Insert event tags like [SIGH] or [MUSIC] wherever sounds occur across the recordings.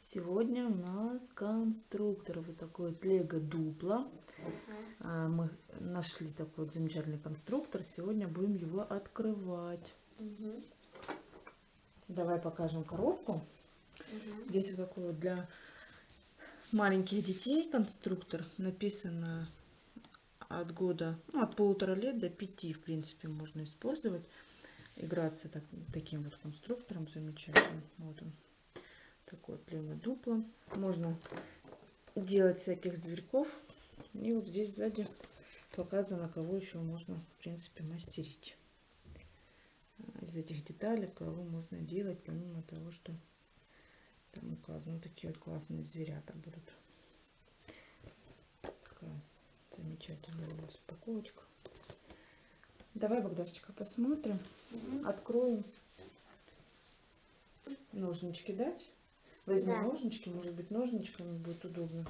Сегодня у нас конструктор. Вот такой вот Лего Дупло. А, Мы нашли такой вот замечательный конструктор. Сегодня будем его открывать. Давай покажем коробку. Здесь вот такой вот для маленьких детей конструктор. Написано от года, ну, от полутора лет до пяти, в принципе, можно использовать. Играться так- таким вот конструктором замечательным. Вот он. Такой вот Лего Дупло. Можно делать всяких зверьков. И вот здесь сзади показано, кого еще можно, в принципе, мастерить. А, Из этих деталей, кого можно делать, помимо того, что там указано. Такие вот классные зверята будут. Такая замечательная у нас упаковочка. Давай, Богдашечка, посмотрим. Мгм. Откроем. Ножнички дать? Возьми Да. ножнички, может быть, ножничками будет удобно.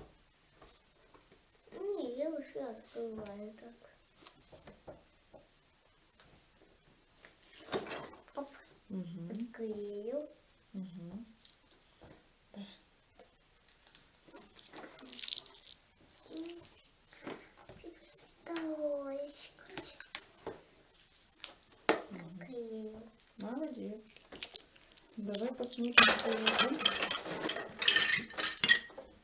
Не, я уже открываю так. Оп, Угу. отклеил. Угу. И теперь второй Клеил. Молодец. Давай посмотрим, что внутри.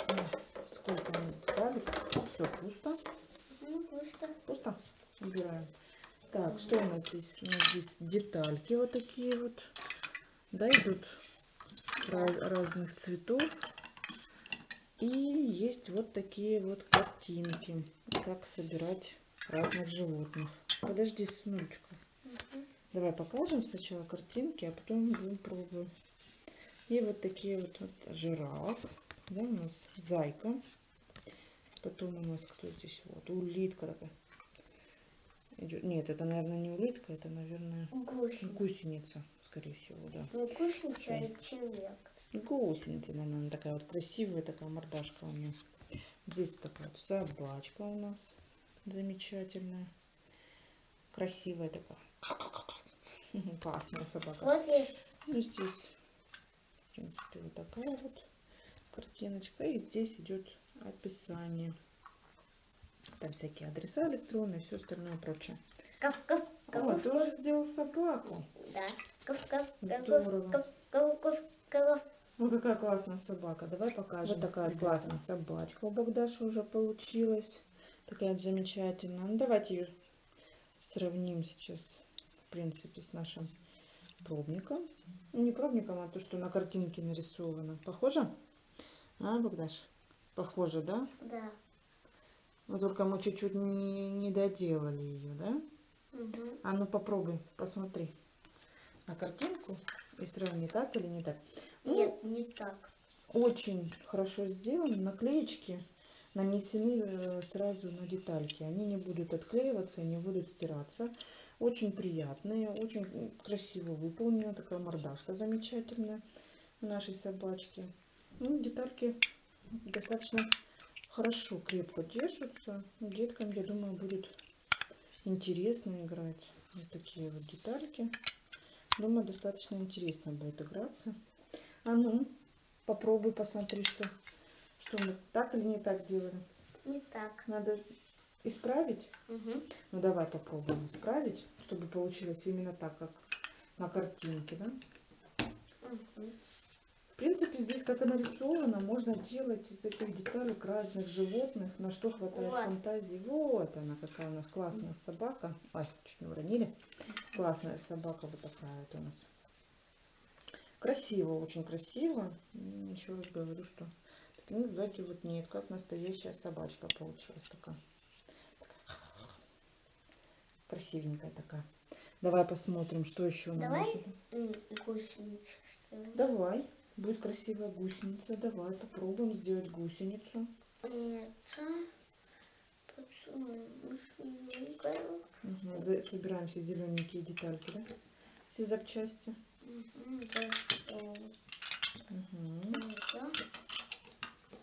Ой, Сколько у нас деталек? Все пусто. Ну, пусто. Пусто. Убираем. Так, что у нас здесь? У нас здесь детальки вот такие вот. Да, идут раз- разных цветов. И есть вот такие вот картинки, как собирать разных животных. Подожди, сыночка. Мгм. Давай покажем сначала картинки, а потом будем пробовать. И вот такие вот, вот жираф. Да, у нас зайка. Потом у нас кто здесь? Вот улитка такая. Идет. Нет, это, наверное, не улитка, это, наверное, Гусеница. гусеница, скорее всего, да. Не гусеница, а человек. Гусеница, наверное, она такая вот красивая, такая мордашка у нее. Здесь такая вот собачка у нас замечательная. Красивая такая. [LAUGHS] Классная собака. Вот есть. Ну, здесь, в принципе, вот такая вот картиночка. И здесь идет описание. Там всякие адреса электронные, все остальное прочее. Кав, кав, О, кав, тоже сделал собаку. Да. Кав, кав, Здорово. кав, кав, кав, кав. Ну, какая классная собака. Давай покажем. Вот такая классная собачка у Богдаши уже получилась. Такая замечательная. Ну, давайте ее сравним сейчас, в принципе, с нашим пробником. Не пробником, а то, что на картинке нарисовано. Похоже? А, Богдаш? Похоже, да? Да. Но только мы чуть-чуть не, не доделали ее, да? Мгм. А ну попробуй, посмотри на картинку и сравни, так или не так. Ну, Нет, не так. очень хорошо сделаны. Наклеечки нанесены э, сразу на детальки. Они не будут отклеиваться, не будут стираться. Очень приятные, очень красиво выполнена. Такая мордашка замечательная у нашей собачки. Ну, детальки достаточно хорошо, крепко держатся. Деткам, я думаю, будет интересно играть. Вот такие вот детальки. Думаю, достаточно интересно будет играться. А ну, попробуй, посмотри, что, что мы так или не так делаем. Не так. Надо исправить. Мгм. Ну, давай попробуем исправить, чтобы получилось именно так, как на картинке, да? Мгм. В принципе, здесь, как и нарисовано, можно делать из этих деталек разных животных, на что хватает Вот. фантазии. Вот она, какая у нас классная собака. Ой, чуть не уронили. Классная собака вот такая вот у нас. Красиво, очень красиво. Еще раз говорю, что ну, знаете, вот нет, как настоящая собачка получилась такая. Такая Красивенькая такая. Давай посмотрим, что еще нам Давай нужно. м, гусеницу сделаем. Давай. Будет красивая гусеница. Давай попробуем сделать гусеницу. Это за- Собираем все зелененькие детальки, да? Все запчасти. Это.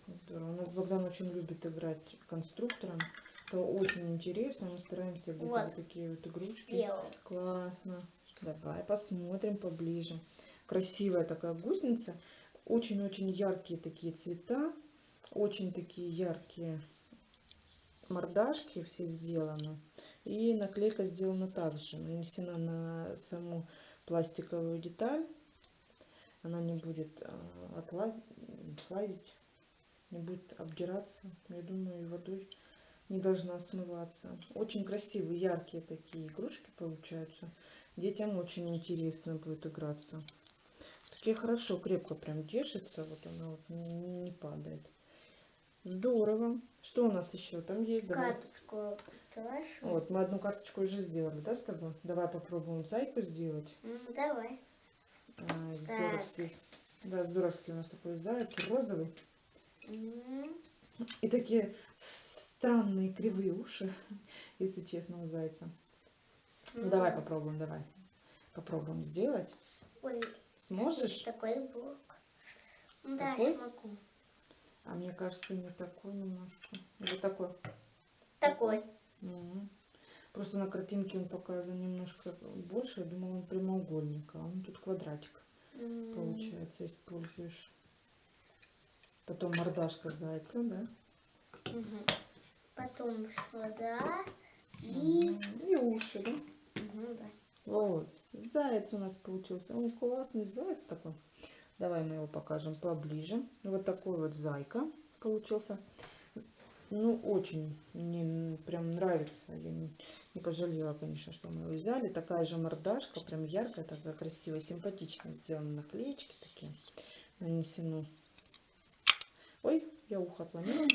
Здорово. У нас Богдан очень любит играть конструктором. Это очень интересно. Мы стараемся Вот. вот такие вот игрушки. Сделал. Классно. Давай посмотрим поближе. Красивая такая гусеница. Очень-очень яркие такие цвета, очень такие яркие мордашки все сделаны. И наклейка сделана также, нанесена на саму пластиковую деталь. Она не будет а, отлазить, слазить, не будет обдираться. Я думаю, и водой не должна смываться. Очень красивые, яркие такие игрушки получаются. Детям очень интересно будет играться. Такие хорошо, крепко прям держится. Вот она вот не, не падает. Здорово. Что у нас еще там есть? Давай. Карточку давай. Вот, мы одну карточку уже сделали, да, с тобой? Давай попробуем зайку сделать. М, Давай. А, здоровский. Да, здоровский у нас такой заяц, розовый. И такие странные кривые уши, [LAUGHS] если честно, у зайца. Ну, давай попробуем, давай. Попробуем сделать. Сможешь? такой блок. Да, Такой? смогу. А мне кажется, не такой немножко. Или такой. Такой. Мгм. Просто на картинке он показан немножко больше. Я думала, он прямоугольник, а он тут квадратик. Получается, используешь. Потом мордашка зайца, да? мгм. Потом сюда. И... И уши, да? Заяц у нас получился. Он классный заяц такой. Давай мы его покажем поближе. Вот такой вот зайка получился. Ну, очень мне прям нравится. Я не, не пожалела, конечно, что мы его взяли. Такая же мордашка, прям яркая, такая красивая, симпатично сделаны наклеечки такие. Нанесены. Ой, я ухо отломила.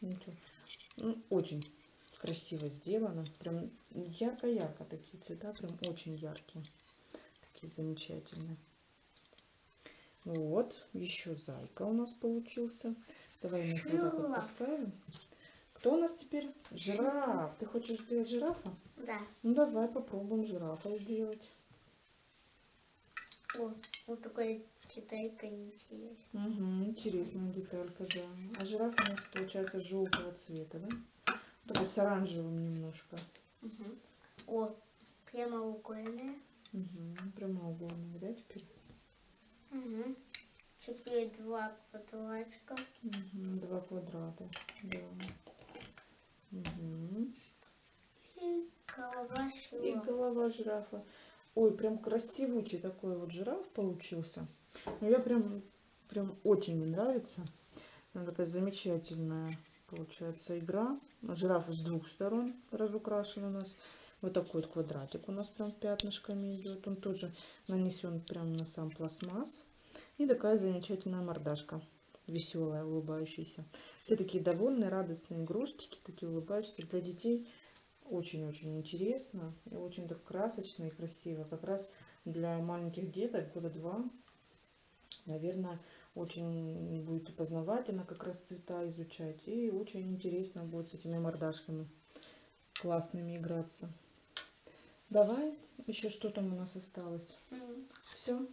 Ничего. Ну, очень красиво сделано. Прям ярко-ярко такие цвета, прям очень яркие. Такие замечательные. Вот, еще зайка у нас получился. Давай мы их вот так вот поставим. Кто у нас теперь? Жираф. Ты хочешь сделать жирафа? Да. Ну давай попробуем жирафа сделать. О, вот такой читайка интересная. Угу, интересная деталька, да. А жираф у нас получается желтого цвета, да? Такой с оранжевым немножко. Мгм. О, прямоугольная. Угу, прямоугольник, да, теперь? Угу. Теперь два квадратика. Мгм, Два квадрата, да. Мгм. И голова И шила. голова жирафа. Ой, прям красивучий такой вот жираф получился. Ну, я прям, прям очень мне нравится. Она такая замечательная получается игра. Жираф с двух сторон разукрашен у нас. Вот такой вот квадратик у нас прям пятнышками идет. Он тоже нанесен прям на сам пластмасс. И такая замечательная мордашка. Веселая, улыбающаяся. Все такие довольные, радостные игрушечки, такие улыбающиеся для детей. Очень-очень интересно и очень так красочно и красиво. Как раз для маленьких деток, года два, наверное, очень будет познавательно как раз цвета изучать. И очень интересно будет с этими мордашками классными играться. Давай, еще что там у нас осталось? Все?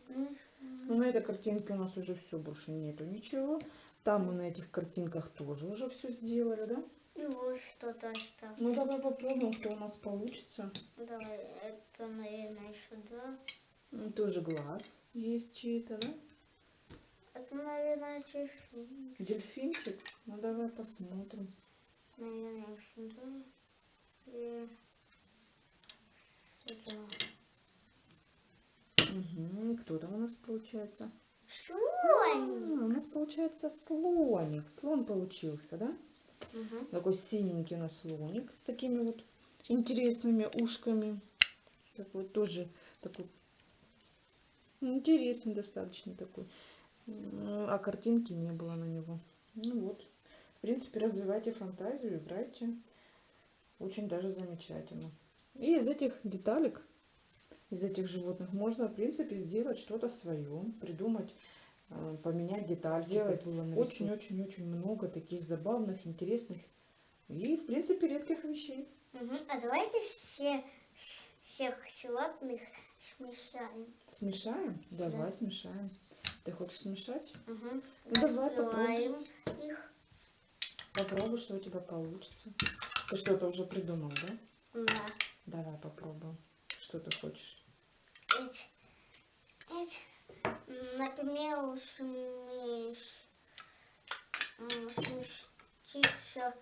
Ну, на этой картинке у нас уже все, больше нету ничего. Там мы на этих картинках тоже уже все сделали, да? И вот что-то осталось. Ну, давай попробуем, кто у нас получится. Давай, это, наверное, сюда. М, Тоже глаз есть чей-то, да? Это, наверное, дельфин. Дельфинчик? Ну, давай посмотрим. Наверное, сюда. И сюда. Угу. Кто там у нас получается? Слон! А, у нас получается слоник. Слон получился, да? Мгм. Такой синенький у нас слоник с такими вот интересными ушками. Такой тоже такой интересный достаточно такой. А картинки не было на него. Ну вот. В принципе, развивайте фантазию, играйте. Очень даже замечательно. И из этих деталек, из этих животных можно, в принципе, сделать что-то свое, придумать, э, поменять деталь. Сделать очень-очень-очень много таких забавных, интересных и, в принципе, редких вещей. Мгм. А давайте все, всех животных смешаем. Смешаем? Давай смешаем. Ты хочешь смешать? Угу. Ну, давай Разбиваем их. Попробуй, что у тебя получится. Ты что-то уже придумал, да? Да. Давай попробуем. Что ты хочешь? Эти. Эти. Например, сместиться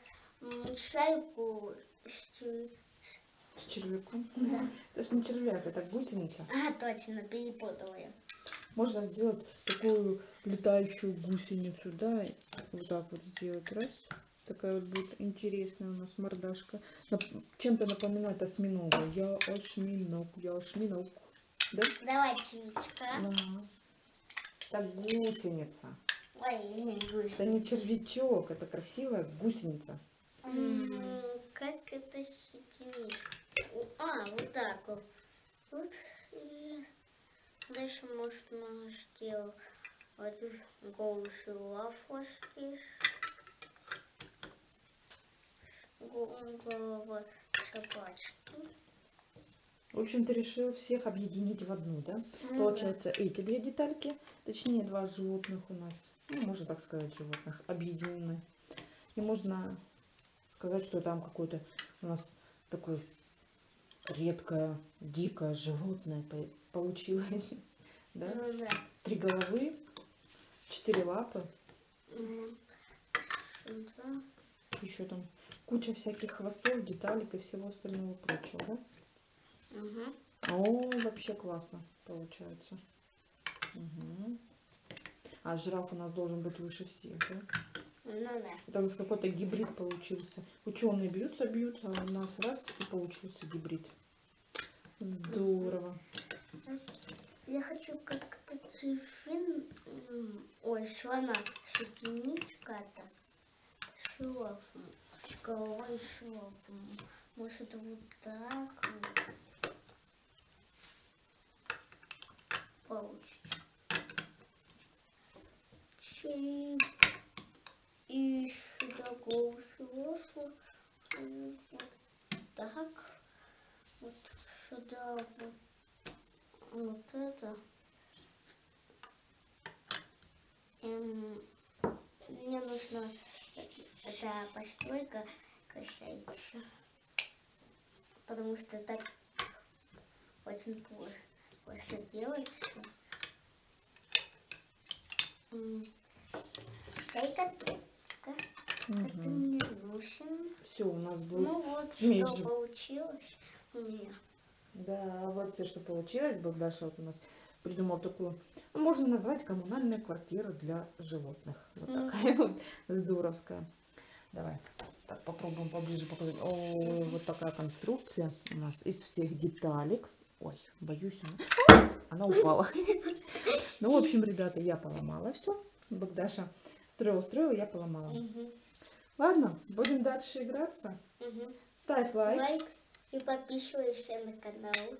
м, шайку с С червяком. Да. Это ж не червяк, это гусеница. А, точно, перепутала я. Можно сделать такую летающую гусеницу, да, вот так вот сделать, раз. Такая вот будет интересная у нас мордашка. Чем-то напоминает осьминога. Я осьминог, я осьминог. Да? Давай, чвичка. Ага. Так гусеница. Ой, гусь. Это не червячок, это красивая гусеница. М, Как это соединить? А, вот так вот. Вот. Дальше можно сделать лафошки. Голова собачки. В общем, ты решил всех объединить в одну, да? Ну Получается, эти две детальки, точнее, два животных у нас, ну, можно так сказать, животных, объединены. И можно сказать, что там какое-то у нас такое редкое, дикое животное по- получилось. Да. Да? Ну да. Три головы, четыре лапы, Сюда. еще там куча всяких хвостов, деталек и всего остального прочего, да? Мгм. О, вообще классно получается. Мгм. А жираф у нас должен быть выше всех, да? Ну да. Это у нас какой-то гибрид получился. Ученые бьются, бьются, а у нас раз и получился гибрид. Здорово. Я хочу как-то м, ой, слона соединить как-то с головой шилофом. Может вот так вот получится. Чик. И сюда шилофу. Вот так. Вот сюда вот вот это. Эм, мне нужно э- эта постройка касается. Потому что так очень плохо, просто делается. Шейка трубка. Нужен. Все, у нас был. Ну вот, смесь что получилось у меня. Да, вот все, что получилось. Богдаша вот у нас придумал такую, ну, можно назвать коммунальная квартира для животных. Вот Мгм. такая [LAUGHS] вот здоровская. Давай, так попробуем поближе показать. О, вот такая конструкция у нас из всех деталек. Ой, боюсь, она, она упала. [LAUGHS] Ну, в общем, ребята, я поломала все. Богдаша строил, строил, я поломала. Ладно, будем дальше играться. Ставь лайк лайк и подписывайся на канал.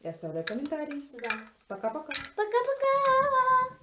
и оставляй комментарий. Да. Пока-пока. Пока-пока!